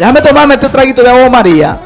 Déjame tomarme este traguito de agua María.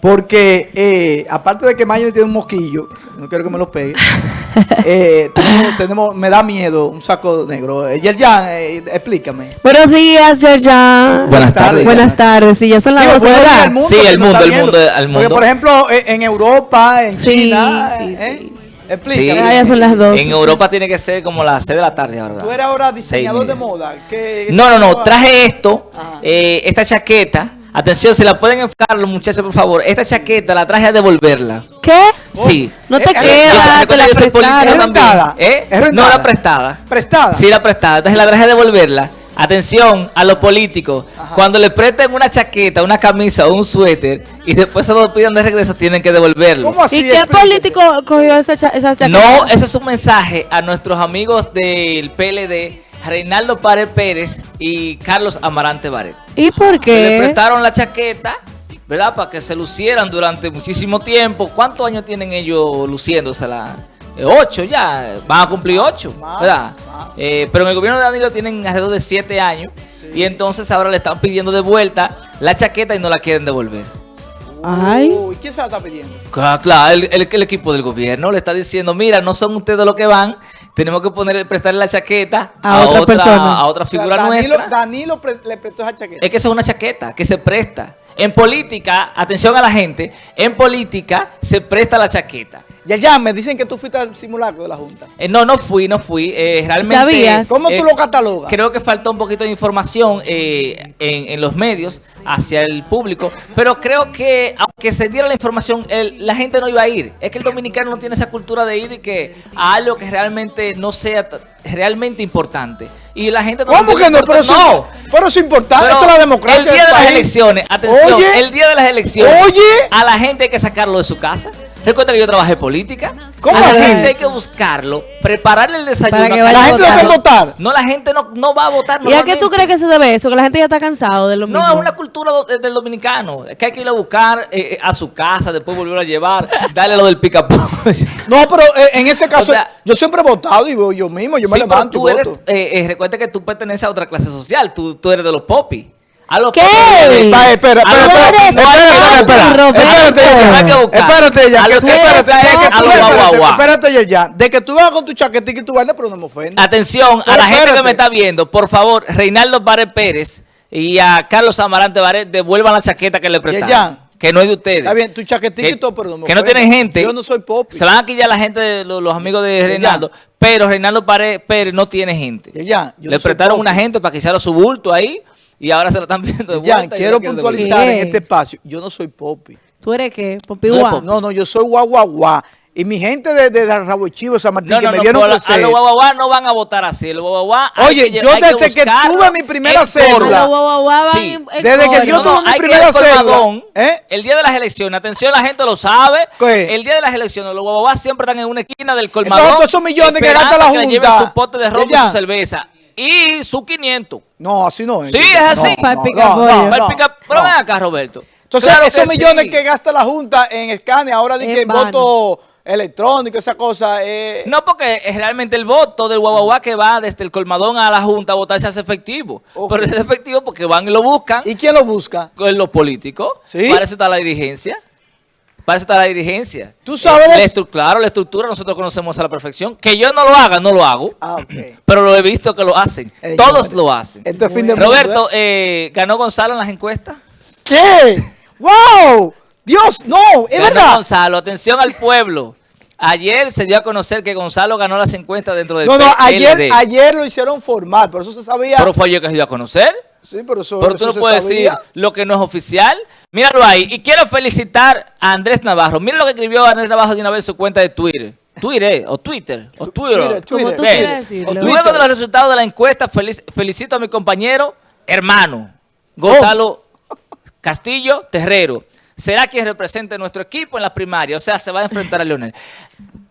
Porque eh, aparte de que Mayer tiene un mosquillo, no quiero que me lo pegue, eh, tenemos, tenemos- me da miedo un saco negro. Eh, Yerjan, eh, explícame. Buenos días, Georgia. Buenas tardes. Buenas tardes. Sí, ya son las Digo, 12, buenos días ¿verdad? al mundo Sí, el mundo, el mundo, el Porque, mundo. por ejemplo, en Europa, en Sí, China, sí, eh, sí. Explícame. Ya, ya son las 12. En Europa tiene que ser como las 6 de la tarde ahora. Tú eres ahora diseñador de moda. ¿Qué- No, no, no, traje esto, Ajá. eh, esta chaqueta. Atención, si la pueden enfocar los muchachos, por favor. Esta chaqueta la traje a devolverla. ¿Qué? Sí. No te Eh, Yo- queda, te la yo soy político ¿Es rentada? ¿Eh? ¿Es No rentada? la prestada. Prestada. Sí, la prestada. Entonces la traje a devolverla. Atención a los políticos. Cuando le presten una chaqueta, una camisa o un suéter y después se lo pidan de regreso, tienen que devolverlo. ¿Cómo así? ¿Y qué político cogió esa, cha- esa chaqueta? No, eso es un mensaje a nuestros amigos del PLD, Reinaldo Pared Pérez y Carlos Amarante Baret. ¿Y por Que le qué? prestaron la chaqueta, ¿verdad? Para que se lucieran durante muchísimo tiempo. ¿Cuántos años tienen ellos luciéndosela? Eh, ocho ya, van a cumplir ocho, ¿verdad? Eh, pero en el gobierno de Danilo tienen alrededor de siete años y entonces ahora le están pidiendo de vuelta la chaqueta y no la quieren devolver. Ay. Uy, ¿quién se la está pidiendo? Claro, claro, el, el- el equipo del gobierno le está diciendo, mira, no son ustedes los que van, tenemos que poner, prestarle la chaqueta A otra persona. a otra O sea, figura Danilo, nuestra. Danilo pre- le prestó esa chaqueta. Es que eso es una chaqueta que se presta. En política, atención a la gente, en política se presta la chaqueta. Yerjan, me dicen que tú fuiste al simulacro de la Junta. Eh, no, no fui, no fui. eh, realmente. ¿Sabías? ¿Cómo eh, tú lo catalogas? Creo que faltó un poquito de información eh, en, en los medios hacia el público, pero creo que aunque se diera la información, el- la gente no iba a ir. Es que el dominicano no tiene esa cultura de ir y que a algo que realmente no sea realmente importante. Y la gente ¿Cómo que no? Pero, eso, no. pero eso es importante. Pero eso es la democracia. El día de las elecciones, atención, Oye. el día de las elecciones, Oye. a la gente hay que sacarlo de su casa. Recuerda que yo trabajé política. ¿Cómo a la así? gente hay que buscarlo, prepararle el desayuno. Para que a vaya La a gente no votar. puede votar. No, la gente no, no va a votar. ¿Y a qué tú crees que se debe eso? Que la gente ya está cansado de lo mismo. No, es una cultura do- del dominicano. Es que hay que ir a buscar eh, eh, a su casa, después volver a llevar, darle lo del pica No, pero eh, en ese caso, O sea- yo siempre he votado y voy yo mismo, yo me Sí, pero levanto tú y eres, voto. eh, eh, recuerda que tú perteneces a otra clase social. Tú, tú eres de los popis. A los ¿Qué? popis- Espera, espera, espera, espera, espérate. Espérate, ya, espérate, ya, ya. De que tú vas con tu chaquetita y tu vaina, pero no me ofende. Atención a la gente que espérate. me está viendo, por favor, Reinaldo Baret Pérez y a Carlos Amarante Baret devuelvan la chaqueta que le prestaron. ya. Que no es de ustedes. Está bien, tu chaquetita que, y todo, pero no me que no tienen gente. Yo no soy popi. Se van a quillar la gente de los, los amigos de. Reinaldo. Pero Reinaldo Pared- Pérez no tiene gente. Ya, ya, yo Le no prestaron una gente para que hiciera su bulto ahí y ahora se lo están viendo de Ya, vuelta. y quiero no puntualizar en este espacio. Yo no soy popi. ¿Tú eres qué? Popi No. No, no, yo soy guau, guau, guau. Y mi gente de, de Rabo Chivo, San Martín, No, que no, me no, vieron la- crecer. a los guaguaguá no van a votar así. Los guaguaguá Oye, que yo desde que tuve mi primera en cédula. forma. A los guau, guau, guau van Sí. en- en Desde que yo No, tuve no, mi que primera colmadón ¿Eh? El día de las elecciones, atención, la gente lo sabe. ¿Qué? El día de las elecciones, los guaguaguas siempre están en una esquina del colmadón. Entonces, todos esos millones que gasta la que Junta. lleven su pote de ron y Ya. su cerveza. Y su 500. No, así no es. Sí, es así. Para el picapollo. Va el no, pica- Pero no. ven acá, Roberto. Entonces, Claro esos que millones sí. que gasta la Junta en escane, ahora di En que vano. voto electrónico, esa cosa. Eh, No, porque es realmente el voto del guaguaguá que va desde el colmadón a la Junta a votar se hace efectivo. Pero es efectivo porque van y lo buscan. ¿Y quién lo busca? con los políticos. ¿Sí? Para eso está la dirigencia. Para eso está la dirigencia. ¿Tú sabes Eh, la claro, la estructura nosotros conocemos a la perfección. Que yo no lo haga, no lo hago. Ah. Pero lo he visto que lo hacen. Eh, Todos yo- lo hacen. Esto es fin de mundo, Roberto, eh, ¿ganó Gonzalo en las encuestas? ¿Qué? ¡Wow! Dios, no, es ganó verdad. Gonzalo, atención al pueblo. Ayer se dio a conocer que Gonzalo ganó las encuestas dentro del No, no, ayer, ayer lo hicieron formal, por eso se sabía. Pero fue ayer que se dio a conocer. Sí, pero eso, Pero eso tú no se puedes sabía. decir lo que no es oficial. Míralo ahí. Y quiero felicitar a Andrés Navarro. Mira lo que escribió Andrés Navarro de una vez en su cuenta de Twitter. Twitter, o Twitter, o Twitter. Twitter, Como tú decirlo. Luego de los resultados de la encuesta, felic- felicito a mi compañero, hermano, Gonzalo Castillo Terrero. Será quien represente nuestro equipo en las primarias. O sea, se va a enfrentar a Leonel.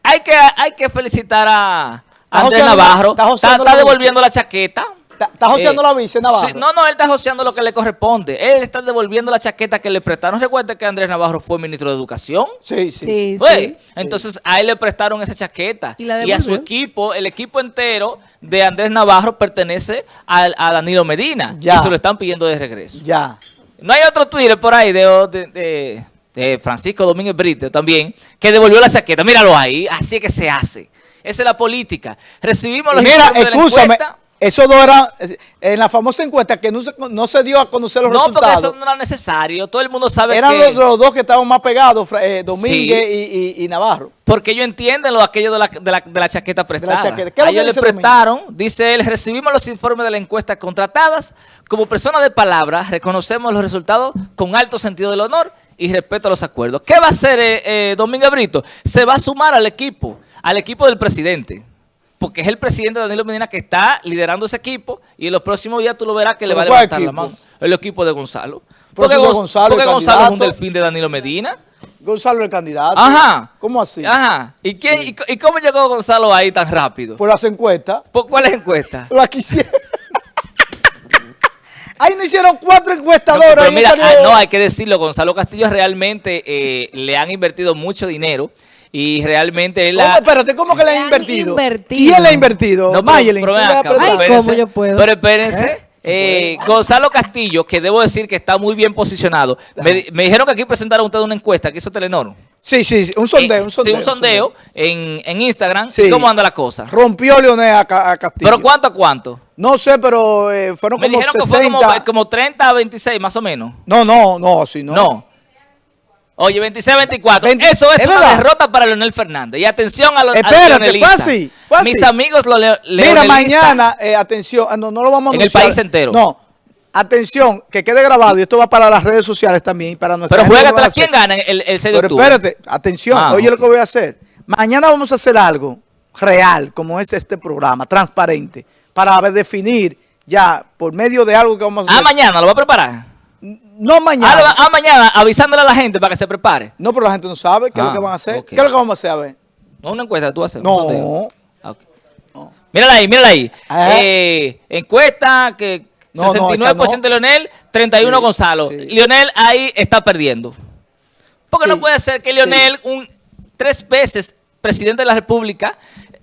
Hay que, hay que felicitar a Andrés Navarro. está Está, joseando está la devolviendo la chaqueta. Está- joseando Eh, la vice, Navarro. sí, no, no, él está joseando lo que le corresponde. Él está devolviendo la chaqueta que le prestaron. Recuerda que Andrés Navarro fue ministro de Educación. Sí, sí. Sí, Güey, sí. Entonces a él le prestaron esa chaqueta. Y la Y, a su equipo, el equipo entero de Andrés Navarro pertenece a, Danilo Medina. Ya. Y se lo están pidiendo de regreso. Ya. No hay otro Twitter por ahí de, de- de- de Francisco Domínguez Brito también, que devolvió la chaqueta. Míralo ahí, así es que se hace. Esa es la política. Recibimos los Mira, informes de la dos eran, eh, en la famosa encuesta que no se, no se dio a conocer los No, porque resultados. eso no era necesario. Todo el mundo sabe Eran que... los, los dos que estaban más pegados, eh, Domínguez y, y- y Navarro. Porque ellos entienden lo aquello de la, de la, de la chaqueta prestada. chaqueta. ¿Qué es lo A ellos le prestaron, dice él, recibimos los informes de la encuesta contratadas. Como persona de palabra, reconocemos los resultados con alto sentido del honor y respeto a los acuerdos. ¿Qué va a hacer eh, eh, Domingo Brito? Se va a sumar al equipo, al equipo del presidente. Porque es el presidente Danilo Medina que está liderando ese equipo y en los próximos días tú lo verás que le ¿Pero va a levantar la mano. El equipo de Gonzalo. Porque, Gonz- Gonzalo, porque Gonzalo es un delfín de Danilo Medina. Gonzalo el candidato. Ajá. ¿Cómo así? Ajá. ¿Y, quién, y, cómo llegó Gonzalo ahí tan rápido? Por las encuestas. ¿Por cuál es encuesta? La quisieron. Ahí no hicieron cuatro No, encuestadoras. pero mira, salió- ah, no, hay que decirlo, Gonzalo Castillo realmente eh, le han invertido mucho dinero y realmente él ¿Cómo? ha... Espérate, ¿cómo que han han invertido? invertido. ¿Quién le ha invertido? No, pero- Mayelin, pero. Ay, espérense, ¿cómo yo puedo? Pero espérense. ¿Eh? eh, Gonzalo Castillo, que debo decir que está muy bien posicionado. Me, di- me dijeron que aquí presentaron ustedes una encuesta que hizo Telenor. Sí, sí, sí, un sondeo, Eh, un sondeo. Sí, un sondeo en, en Instagram. Sí. ¿Y ¿Cómo anda la cosa? Rompió Leonel a, Ca- a Castillo. ¿Pero cuánto a cuánto? No sé, pero eh, fueron Me como dijeron 60. que fue como, como 30 a 26, más o menos. No, no, no, si no. No. Oye, 26-24. 20 Eso es, ¿es una verdad? derrota para Leonel Fernández. Y atención a los Espérate, fue así. Mis amigos los Mira, mañana, eh, atención, ah, no, no lo vamos a En el país entero. No, atención, que quede grabado y esto va para las redes sociales también para nuestra Pero gente que lo va a juégatela. hacer. ¿Quién gana el, el 6 de Pero octubre? espérate, atención, Ah, oye lo que voy a hacer. Mañana vamos a hacer algo real, como es este programa, transparente, para definir ya por medio de algo que vamos a Ah, hacer. mañana, lo va a preparar. No mañana. Ah, ah, mañana, avisándole a la gente para que se prepare. No, pero la gente no sabe qué es Ah, lo que van a hacer. ¿Qué es lo que vamos a hacer? A ver. No una encuesta, tú vas a hacer. un No. Ah, ok. Mírala ahí, mírala ahí. Ah. Eh, encuesta que No, no, 69% esa no. Leonel, 31 Sí, Gonzalo. sí. Lionel ahí está perdiendo. Porque Sí, no puede ser que sí. Lionel, un tres veces presidente de la República,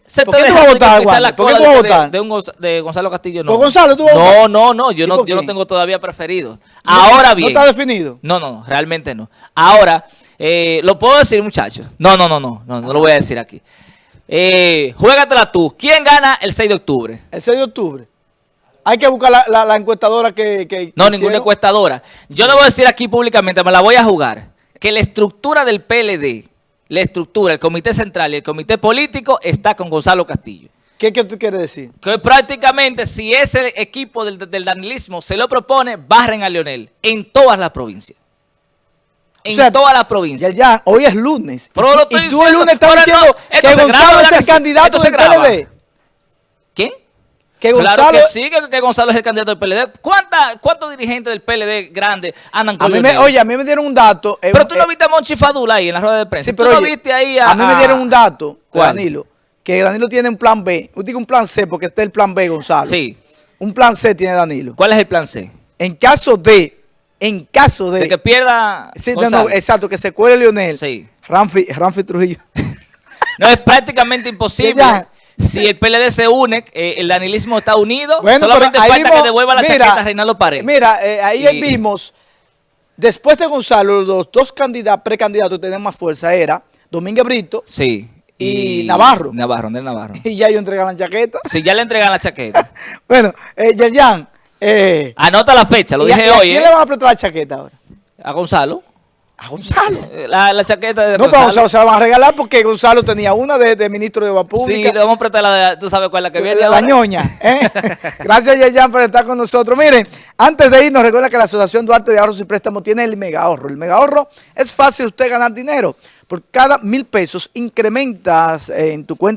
se ¿Por qué tú vas a votar? ¿Por qué tú vas a votar? De, un de Gonzalo Castillo. No. ¿Por Gonzalo tú vas a votar? No, no, no, yo ¿Y no, yo no tengo todavía preferido. Ahora bien. ¿No está definido? No, no, no, realmente no. Ahora, eh, lo puedo decir, muchachos. No, no, no, no, no, no lo voy a decir aquí. Eh, juégatela tú. ¿Quién gana el 6 de octubre? El 6 de octubre. Hay que buscar la, la- la encuestadora que, que No, ninguna encuestadora. Yo le voy a decir aquí públicamente, me la voy a jugar, que la estructura del PLD, la estructura, el comité central y el comité político está con Gonzalo Castillo. ¿Qué, qué tú quieres decir? Que prácticamente si ese equipo del, del danilismo se lo propone, barren a Leonel en todas las provincias. En O sea, todas las provincias. Ya, ya, hoy es lunes. Pero y lo tú- estoy y tú el lunes estás diciendo no, que graba, Gonzalo ¿verdad es el candidato del. PLD. Que Claro Gonzalo... que sí, que, que Gonzalo es el candidato del PLD. ¿Cuánta, ¿Cuántos dirigentes del PLD grandes andan a con mí me, oye, a mí me dieron un dato. eh, Pero tú no eh, viste a Monchi Fadula ahí en la rueda de prensa. Sí, tú pero no oye, viste ahí a... a mí me dieron un dato. Danilo. Que Danilo tiene un plan B. Yo digo un plan C porque está el plan B, Gonzalo. Sí. Un plan C tiene Danilo. ¿Cuál es el plan C? En caso de... En caso de... De que pierda Sí, no, no, exacto, que se cuele Leonel. Sí. Ramfi, Ramfi Trujillo. No, es prácticamente imposible. Ya. Si el PLD se une, eh, el danilismo está unido, Bueno, solamente falta vimos- que devuelva la mira, chaqueta a Reinaldo Paredes. Mira, eh, ahí Y- vimos, después de Gonzalo, los dos candidatos, precandidatos que tenían más fuerza era Domínguez Brito Sí. y Navarro. Navarro, Andrés Navarro. y ya ellos entregan la chaqueta. Si ya le entregan la chaqueta. bueno, eh, Yerjan, eh, Anota la fecha, lo ¿y dije y a hoy, quién ¿eh? le van a prestar la chaqueta ahora? A Gonzalo. A Gonzalo. La, la chaqueta de No, pero a Gonzalo. Gonzalo se la van a regalar porque Gonzalo tenía una de, de ministro de Obra Sí, Pública. le vamos a prestar la de, tú sabes cuál es la que viene La, ñoña. ¿eh? Gracias, Yerjan, por estar con nosotros. Miren, antes de irnos, recuerda que la Asociación Duarte de Ahorros y Préstamos tiene el mega ahorro. El mega ahorro es fácil usted ganar dinero. Por cada mil pesos incrementas eh, en tu cuenta